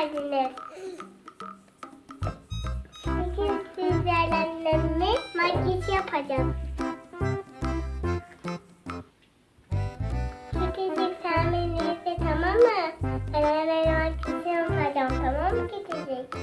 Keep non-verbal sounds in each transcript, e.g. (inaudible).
geldiniz. Bugün sizlerle makyaj yapacağız. Kitecik sen beni tamam mı? Ben hemen makyaj yapacağım tamam mı Kitecik?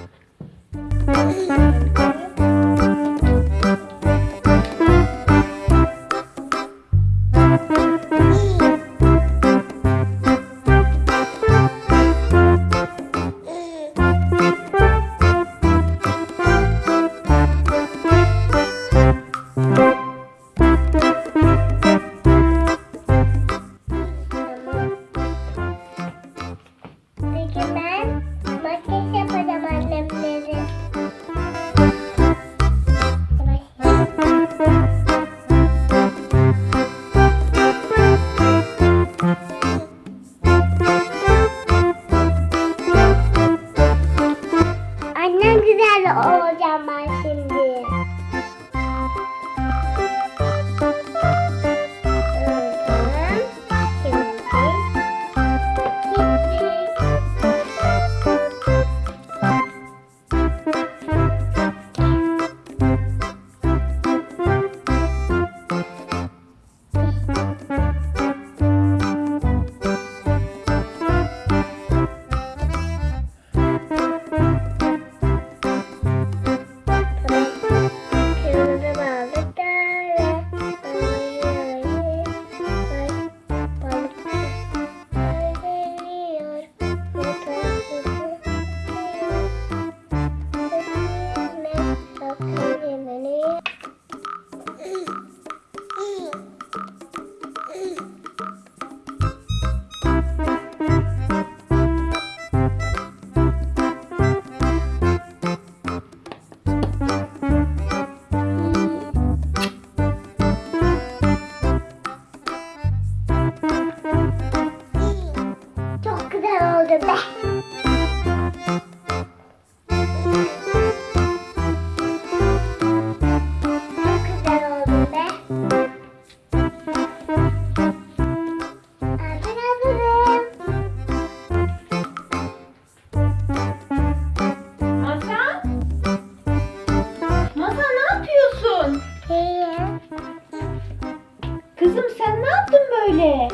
Kızım sen ne yaptın böyle?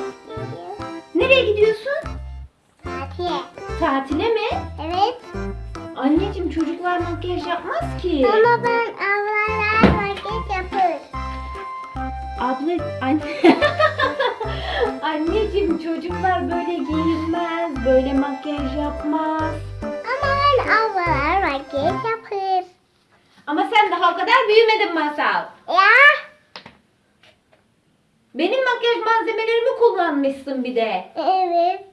Nereye gidiyorsun? Fatih. Tatile mi? Evet. Anneciğim çocuklar makyaj yapmaz ki. Ama ben ablalar makyaj yapır. Abla anne. (laughs) Anneciğim çocuklar böyle giyinmez, böyle makyaj yapmaz. Ama ben ablalar makyaj yapır. Ama sen daha o kadar büyümedin Masal. Ya. Benim makyaj malzemelerimi kullanmışsın bir de. Evet.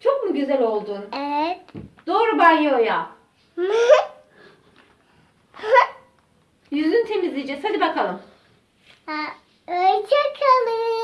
Çok mu güzel oldun? Evet. Doğru banyoya. (laughs) Yüzünü temizleyeceğiz. Hadi bakalım. Ha, Hoşçakalın.